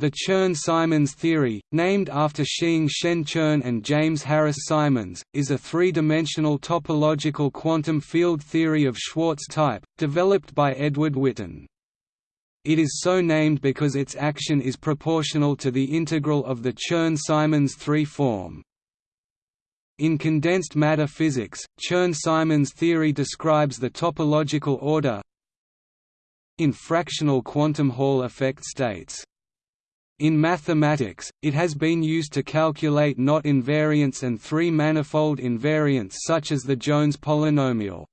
The Chern–Simons theory, named after Shiing-Shen Chern and James Harris Simons, is a three-dimensional topological quantum field theory of Schwarz type, developed by Edward Witten. It is so named because its action is proportional to the integral of the Chern–Simons 3 form. In condensed matter physics, Chern–Simons theory describes the topological order in fractional quantum Hall effect states. In mathematics, it has been used to calculate knot invariants and three-manifold invariants such as the Jones polynomial.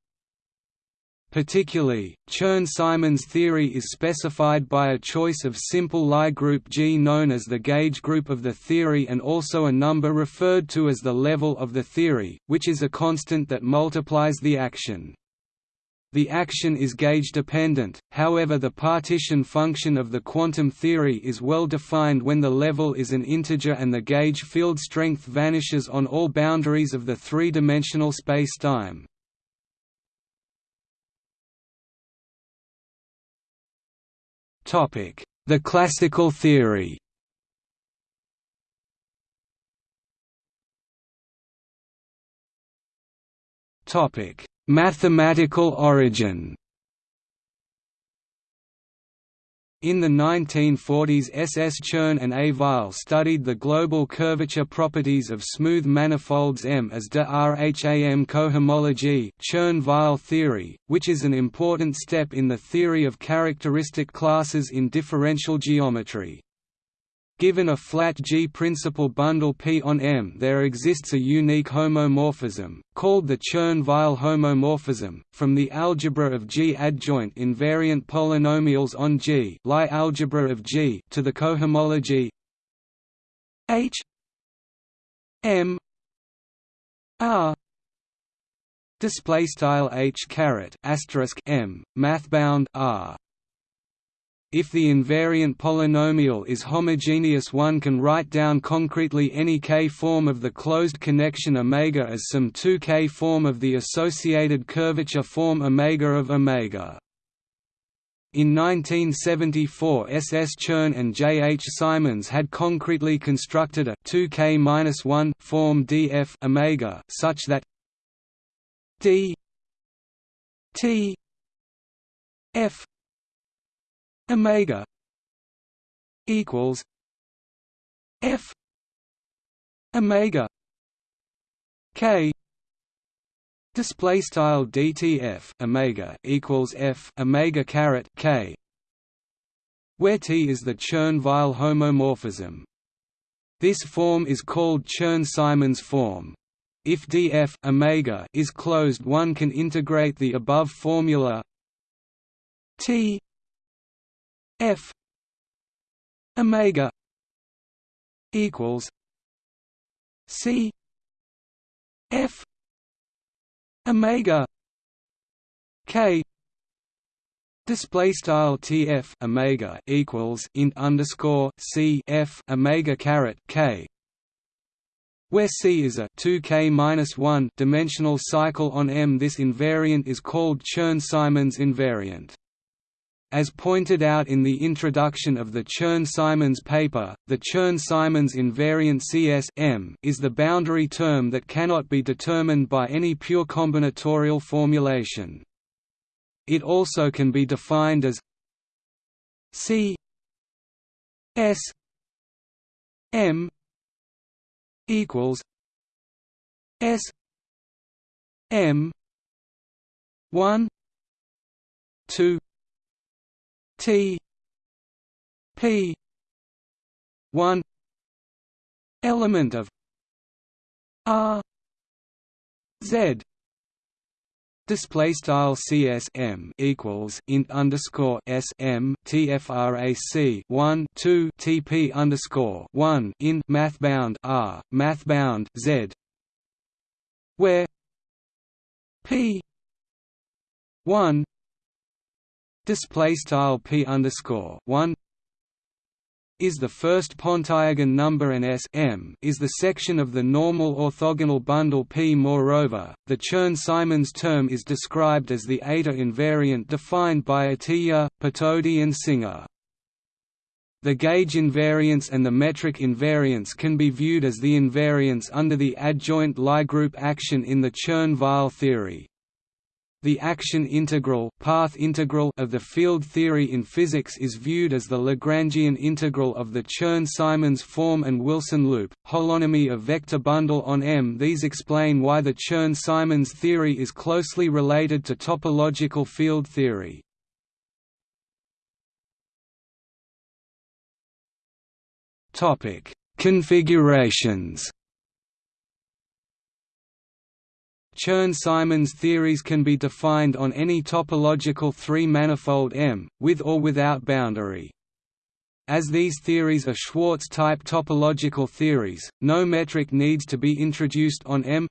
Particularly, Chern–Simons theory is specified by a choice of simple Lie group G known as the gauge group of the theory and also a number referred to as the level of the theory, which is a constant that multiplies the action. The action is gauge-dependent, however the partition function of the quantum theory is well defined when the level is an integer and the gauge field strength vanishes on all boundaries of the three-dimensional spacetime. The classical theory Mathematical origin In the 1940s S. S. Chern and A. Weil studied the global curvature properties of smooth manifolds M as de Rham cohomology Chern–Weil theory, which is an important step in the theory of characteristic classes in differential geometry. Given a flat G-principal bundle P on M there exists a unique homomorphism, called the Chern–Weil homomorphism, from the algebra of G-adjoint invariant polynomials on G Lie algebra of G to the cohomology H M R display style H caret asterisk M mathbound R if the invariant polynomial is homogeneous one can write down concretely any k-form of the closed connection omega as some 2k form of the associated curvature form omega of omega. In 1974 S. S. Chern and J. H. Simons had concretely constructed a 2k-1 form df omega such that d t f omega equals f omega k display style dtf omega equals f omega caret k where T is the Chern–Weil homomorphism. This form is called Chern–Simons form. If df omega is closed one can integrate the above formula T F omega equals C F omega K Display style TF omega equals int underscore C F omega caret K where C is a 2k minus 1 dimensional cycle on M. This invariant is called Chern-Simons invariant. As pointed out in the introduction of the Chern–Simons paper, the Chern–Simons invariant Cs M is the boundary term that cannot be determined by any pure combinatorial formulation. It also can be defined as C S M equals S M one two T P one element of R Z Display style CSM equals int underscore SM TFRAC one two TP underscore one in mathbound R mathbound Z where P one display style p underscore one is the first Pontryagin number and S m is the section of the normal orthogonal bundle P. Moreover, the Chern-Simons term is described as the eta invariant defined by Atiyah, Patodi and Singer. The gauge invariance and the metric invariance can be viewed as the invariance under the adjoint Lie group action in the Chern-Weil theory. The action integral, path integral of the field theory in physics is viewed as the Lagrangian integral of the Chern-Simons form and Wilson loop, holonomy of vector bundle on M. These explain why the Chern-Simons theory is closely related to topological field theory. Configurations. Chern-Simons theories can be defined on any topological three-manifold M, with or without boundary. As these theories are Schwarz-type topological theories, no metric needs to be introduced on M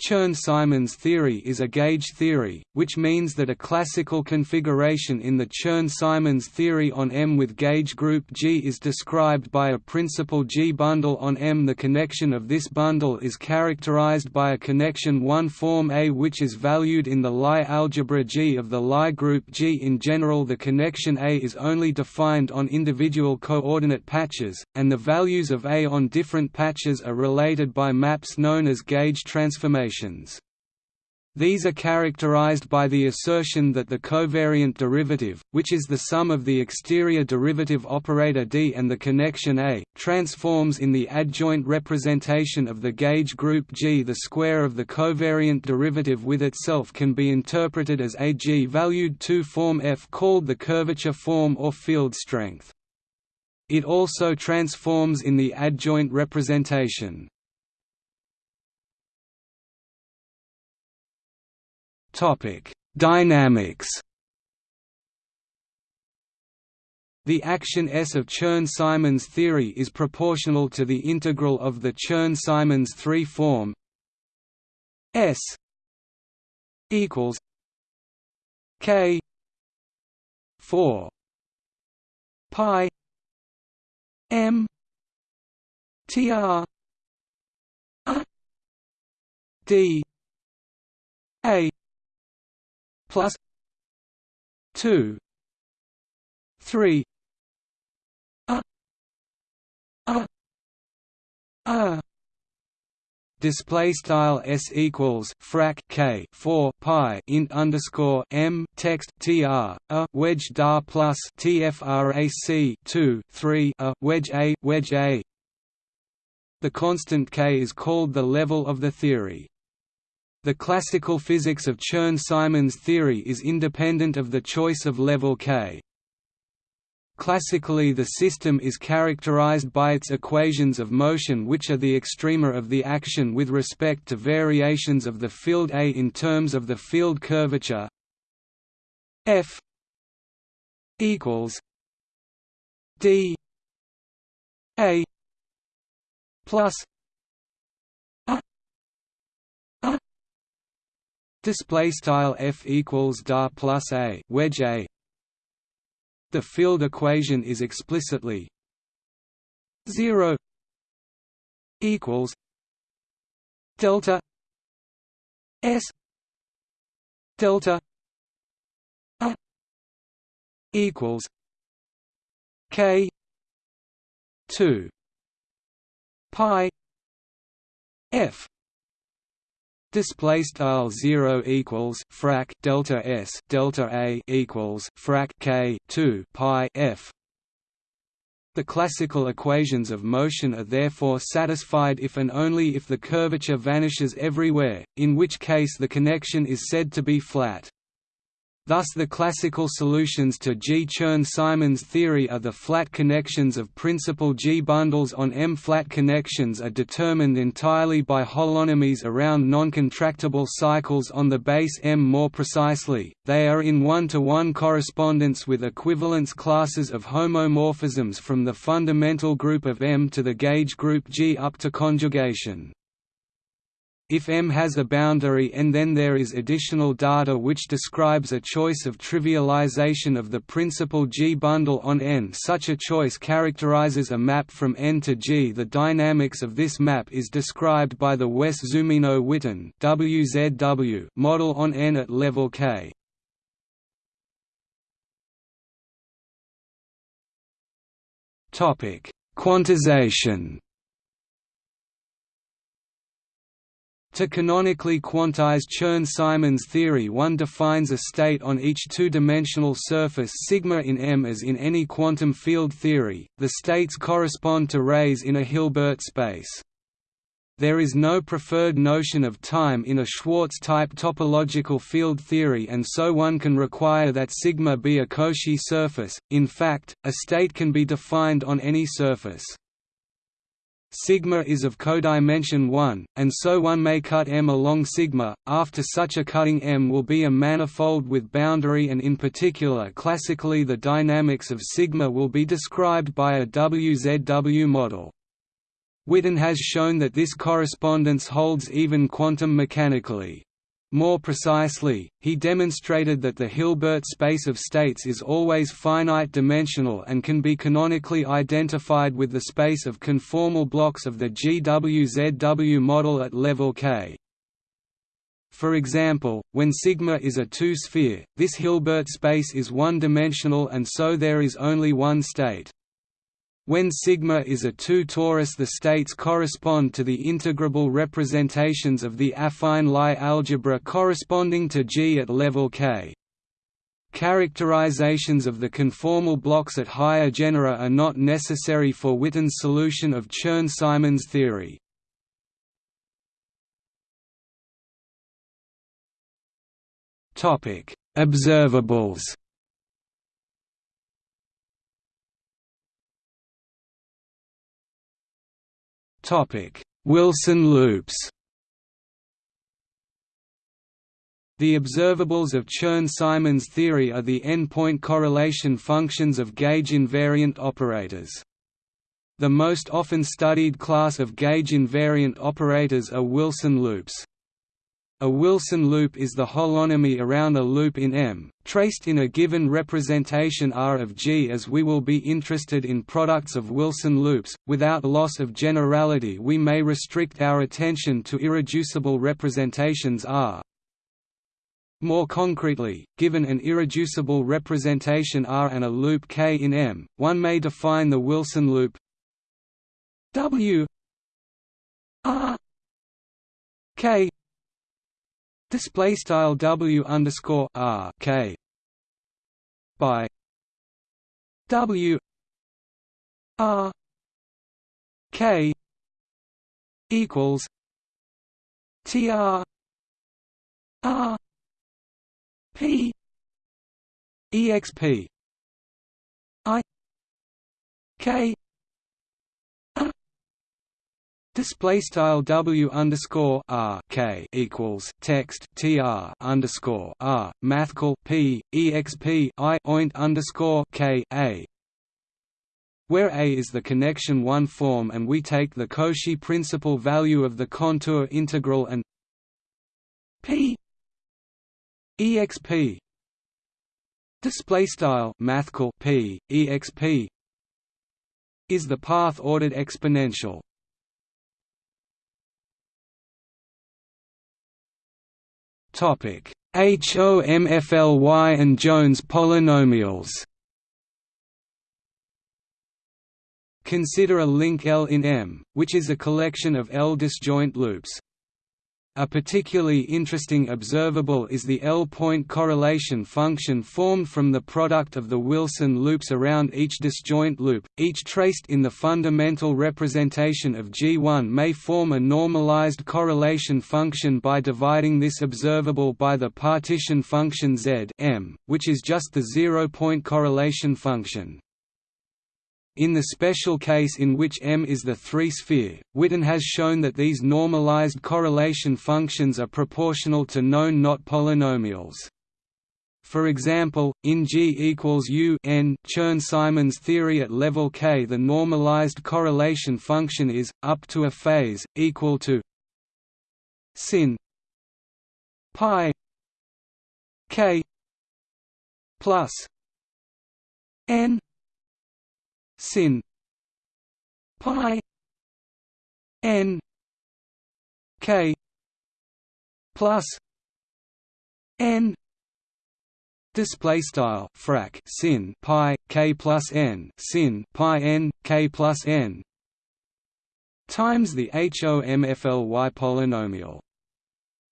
Chern-Simons theory is a gauge theory, which means that a classical configuration in the Chern-Simons theory on M with gauge group G is described by a principal G bundle on M. The connection of this bundle is characterized by a connection 1 form A which is valued in the Lie algebra G of the Lie group G. In general the connection A is only defined on individual coordinate patches, and the values of A on different patches are related by maps known as gauge transformations These are characterized by the assertion that the covariant derivative, which is the sum of the exterior derivative operator D and the connection A, transforms in the adjoint representation of the gauge group G. The square of the covariant derivative with itself can be interpreted as a G-valued 2 form F called the curvature form or field strength. It also transforms in the adjoint representation. Topic: Dynamics. The action S of Chern-Simons theory is proportional to the integral of the Chern-Simons 3 form. S equals K 4 pi M TR D A 2 3 a a a. Display style s equals frac k 4 pi int underscore m text tr a wedge dar plus tfrac 2 3 a wedge a wedge a. The constant k is called the level of the theory the classical physics of Chern-Simons theory is independent of the choice of level K. Classically the system is characterized by its equations of motion which are the extrema of the action with respect to variations of the field A in terms of the field curvature F equals D A plus Display style f equals da plus a wedge a. The field equation is explicitly zero equals delta s delta a equals k two pi f Display style zero equals frac delta s delta a equals frac k two pi f. The classical equations of motion are therefore satisfied if and only if the curvature vanishes everywhere, in which case the connection is said to be flat. Thus the classical solutions to G. Chern-Simons theory are the flat connections of principal G bundles on M-flat connections are determined entirely by holonomies around non-contractible cycles on the base M more precisely, they are in one-to-one -one correspondence with equivalence classes of homomorphisms from the fundamental group of M to the gauge group G up to conjugation. If M has a boundary and then there is additional data which describes a choice of trivialization of the principal G bundle on N such a choice characterizes a map from N to G. The dynamics of this map is described by the Wess-Zumino-Witten WZW model on N at level K. topic Quantization To canonically quantize Chern-Simons theory one defines a state on each two-dimensional surface sigma in M as in any quantum field theory, the states correspond to rays in a Hilbert space. There is no preferred notion of time in a Schwarz-type topological field theory and so one can require that sigma be a Cauchy surface, in fact, a state can be defined on any surface sigma is of codimension 1, and so one may cut M along sigma. After such a cutting M will be a manifold with boundary and in particular classically the dynamics of sigma will be described by a WZW model. Witten has shown that this correspondence holds even quantum mechanically. More precisely, he demonstrated that the Hilbert space of states is always finite-dimensional and can be canonically identified with the space of conformal blocks of the GWZW model at level k. For example, when sigma is a two-sphere, this Hilbert space is one-dimensional and so there is only one state. When sigma is a 2 torus the states correspond to the integrable representations of the affine Lie algebra corresponding to G at level K. Characterizations of the conformal blocks at higher genera are not necessary for Witten's solution of Chern-Simons theory. Observables Wilson loops The observables of Chern-Simons theory are the n-point correlation functions of gauge invariant operators. The most often studied class of gauge invariant operators are Wilson loops. A Wilson loop is the holonomy around a loop in M, traced in a given representation R of G. As we will be interested in products of Wilson loops, without loss of generality we may restrict our attention to irreducible representations R. More concretely, given an irreducible representation R and a loop K in M, one may define the Wilson loop W R K Display style W underscore R K by W R K equals T R R P EXP I K Display style W underscore R K equals text TR underscore R mathcal P EXP I oint underscore K A where A is the connection one form and we take the Cauchy principal value of the contour integral and P EXP display style mathcal P EXP is the path ordered exponential HOMFLY and Jones polynomials. Consider a link L in M, which is a collection of L disjoint loops. A particularly interesting observable is the L-point correlation function formed from the product of the Wilson loops around each disjoint loop, each traced in the fundamental representation of G1 may form a normalized correlation function by dividing this observable by the partition function Z M, which is just the zero-point correlation function. In the special case in which M is the three-sphere, Witten has shown that these normalized correlation functions are proportional to known knot polynomials. For example, in G equals U n Chern-Simons theory at level k the normalized correlation function is, up to a phase, equal to sin pi k plus n sin pi n k plus n display style frac sin pi k plus n sin pi n k plus n times the HOMFLY polynomial.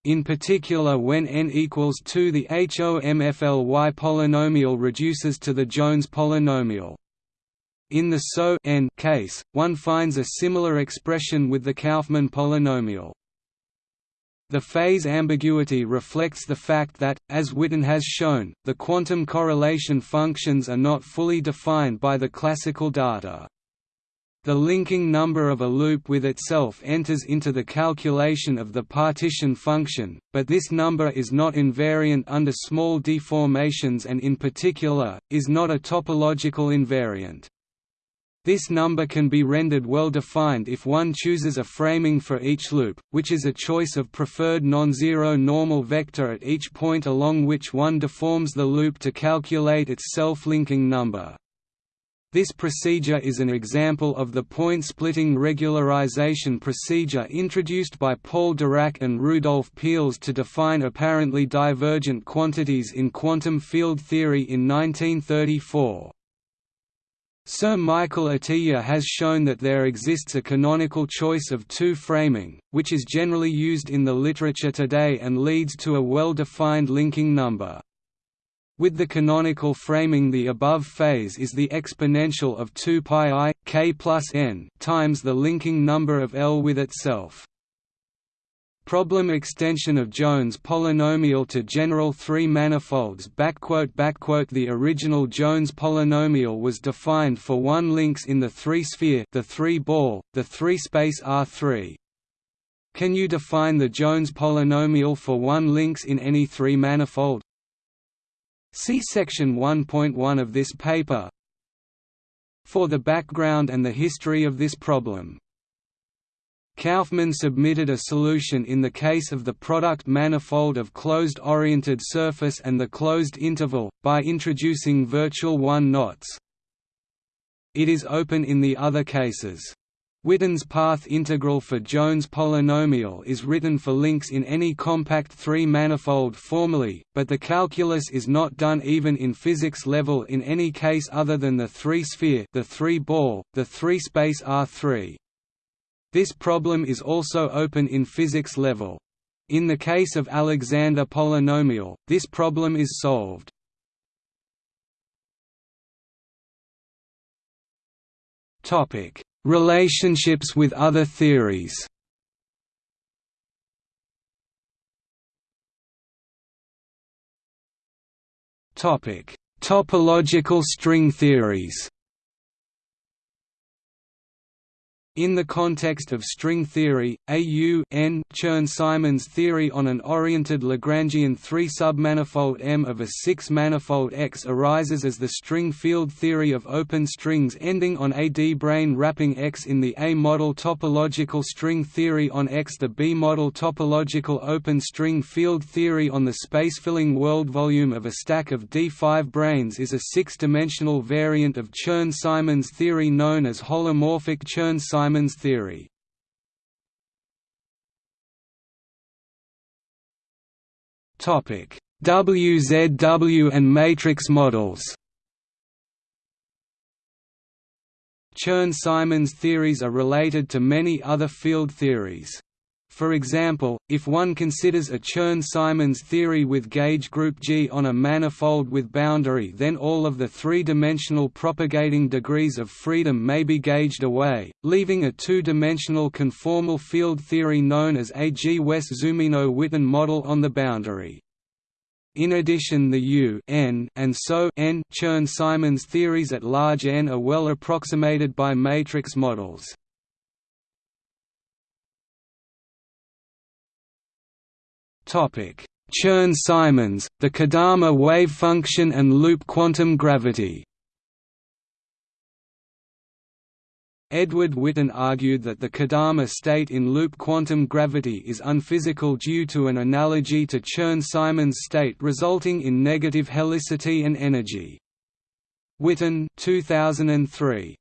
In particular when n equals 2 the HOMFLY polynomial reduces to the Jones polynomial. In the SO n case, one finds a similar expression with the Kauffman polynomial. The phase ambiguity reflects the fact that, as Witten has shown, the quantum correlation functions are not fully defined by the classical data. The linking number of a loop with itself enters into the calculation of the partition function, but this number is not invariant under small deformations and in particular, is not a topological invariant. This number can be rendered well-defined if one chooses a framing for each loop, which is a choice of preferred non-zero normal vector at each point along which one deforms the loop to calculate its self-linking number. This procedure is an example of the point-splitting regularization procedure introduced by Paul Dirac and Rudolf Peierls to define apparently divergent quantities in quantum field theory in 1934. Sir Michael Atiyah has shown that there exists a canonical choice of two framing, which is generally used in the literature today and leads to a well-defined linking number. With the canonical framing the above phase is the exponential of 2 pi i, k plus n times the linking number of L with itself. Problem extension of Jones polynomial to general three manifolds The original Jones polynomial was defined for one links in the three-sphere the three-ball, the three-space R3. Can you define the Jones polynomial for one links in any three-manifold? See section 1.1 of this paper for the background and the history of this problem. Kauffman submitted a solution in the case of the product manifold of closed-oriented surface and the closed interval, by introducing virtual one-knots. It is open in the other cases. Witten's path integral for Jones polynomial is written for links in any compact three-manifold formally, but the calculus is not done even in physics level in any case other than the three-sphere the three-ball, the three-space R3. This problem is also open in physics level. In the case of Alexander polynomial, this problem is solved. Topic: Relationships with other theories. Topic: Topological string theories. In the context of string theory, AU Chern-Simons theory on an oriented Lagrangian three-submanifold M of a six-manifold X arises as the string field theory of open strings ending on a d-brane wrapping X in the A-model topological string theory on X. The B-model topological open string field theory on the space-filling world volume of a stack of d5 branes is a six-dimensional variant of Chern-Simons theory known as holomorphic Chern-Simons Simon's theory. WZW and matrix models. Chern-Simons theories are related to many other field theories. For example, if one considers a Chern-Simons theory with gauge group G on a manifold with boundary then all of the three-dimensional propagating degrees of freedom may be gauged away, leaving a two-dimensional conformal field theory known as a G-Wess-Zumino-Witten model on the boundary. In addition the U n and SO n Chern-Simons theories at large n are well approximated by matrix models. Chern-Simons, the Kodama wave function and loop quantum gravity Edward Witten argued that the Kodama state in loop quantum gravity is unphysical due to an analogy to Chern-Simons state resulting in negative helicity and energy. Witten 2003.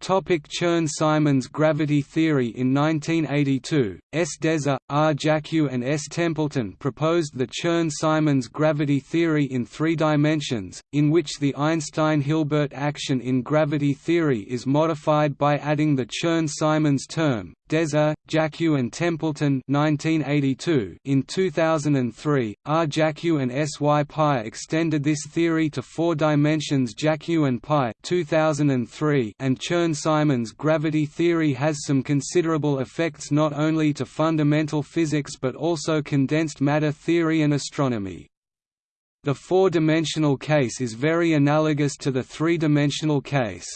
Topic Chern-Simons gravity theory In 1982, S. Deser, R. Jackiw and S. Templeton proposed the Chern-Simons gravity theory in three dimensions, in which the Einstein-Hilbert action in gravity theory is modified by adding the Chern-Simons term, Deser, Jackiw and Templeton 1982. In 2003, R. Jackiw and S. Y. Pi extended this theory to four dimensions Jackiw and Pi 2003 and Chern-Simons gravity theory has some considerable effects not only to fundamental physics but also condensed matter theory and astronomy. The four-dimensional case is very analogous to the three-dimensional case.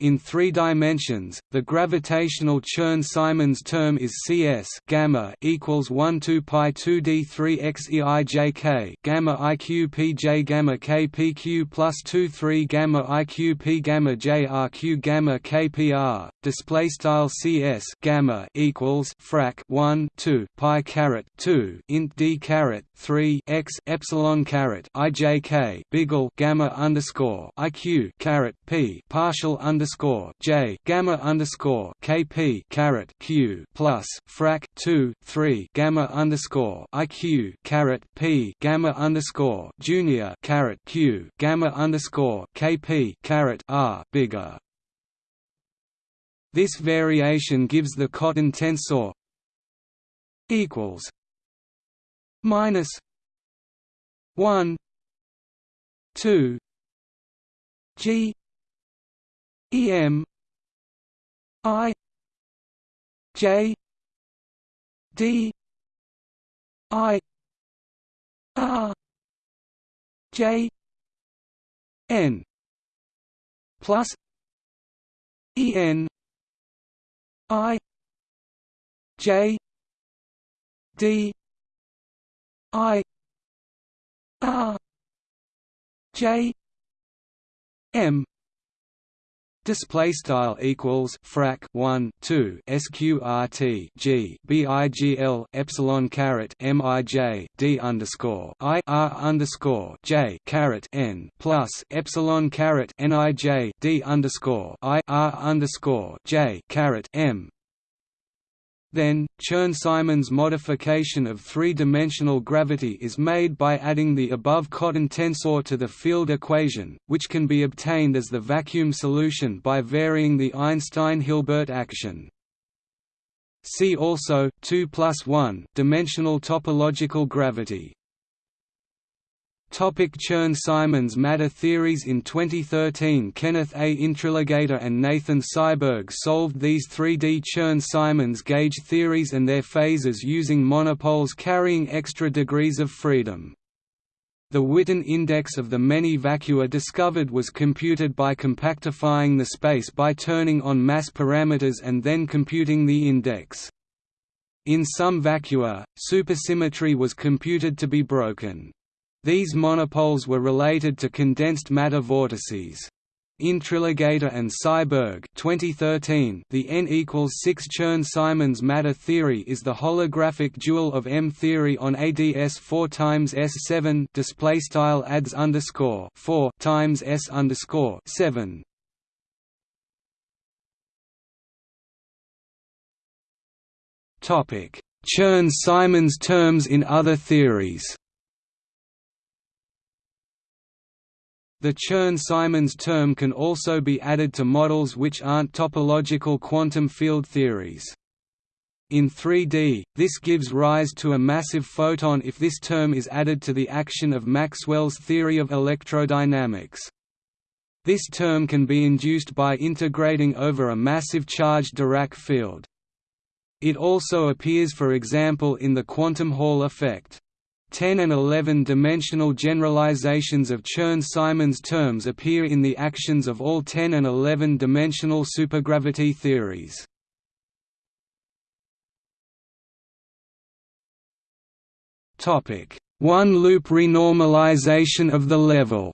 In three dimensions, the gravitational Chern-Simons term is Cs gamma equals 1 2 pi 2 d 3 x e i j k gamma i q p j gamma k p q plus 2 3 gamma i q p gamma j r q gamma k p r. Display style Cs gamma equals frac 1 2 pi caret 2 int d caret 3 x epsilon caret i j k biggle gamma underscore iq caret p partial underscore underscore J gamma underscore KP caret Q plus frac two three gamma underscore IQ caret P gamma underscore junior caret Q gamma underscore KP caret R bigger. This variation gives the cotton tensor equals minus one two G E M I J D I R J N plus E N I J D I R J M Display style equals frac 1 2 sqrt g bigl epsilon caret mij d underscore i r underscore j caret n plus epsilon caret nij d underscore i r underscore j caret m then, Chern-Simons modification of three-dimensional gravity is made by adding the above cotton tensor to the field equation, which can be obtained as the vacuum solution by varying the Einstein-Hilbert action. See also 2 plus 1 dimensional topological gravity. Topic Chern-Simons matter theories In 2013 Kenneth A. Intriligator and Nathan Seiberg solved these 3D Chern-Simons gauge theories and their phases using monopoles carrying extra degrees of freedom. The Witten index of the many vacua discovered was computed by compactifying the space by turning on mass parameters and then computing the index. In some vacua, supersymmetry was computed to be broken. These monopoles were related to condensed matter vortices. Intriligator and Seiberg 2013 The n equals 6 Chern-Simons matter theory is the holographic dual of M theory on ADS 4 times S7 display style adds underscore 4 times S underscore 7 Topic Chern-Simons terms in other theories The Chern-Simons term can also be added to models which aren't topological quantum field theories. In 3D, this gives rise to a massive photon if this term is added to the action of Maxwell's theory of electrodynamics. This term can be induced by integrating over a massive charged Dirac field. It also appears for example in the quantum Hall effect. 10 and 11 dimensional generalizations of Chern-Simons terms appear in the actions of all 10 and 11 dimensional supergravity theories. Topic: One-loop renormalization of the level.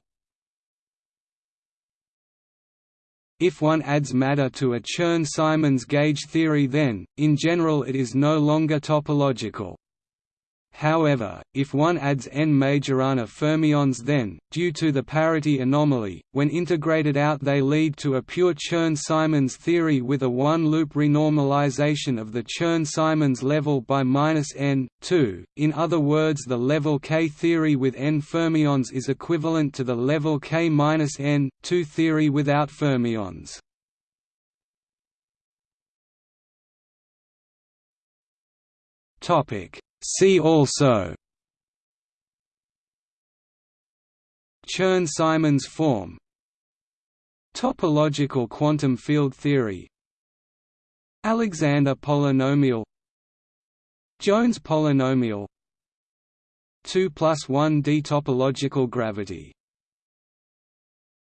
If one adds matter to a Chern-Simons gauge theory then, in general it is no longer topological. However, if one adds n Majorana fermions then, due to the parity anomaly, when integrated out they lead to a pure Chern-Simons theory with a one-loop renormalization of the Chern-Simons level by minus n 2. In other words the level K theory with n fermions is equivalent to the level K minus N, 2 theory without fermions. Topic See also Chern-Simons form Topological quantum field theory Alexander polynomial Jones polynomial 2 plus 1 d topological gravity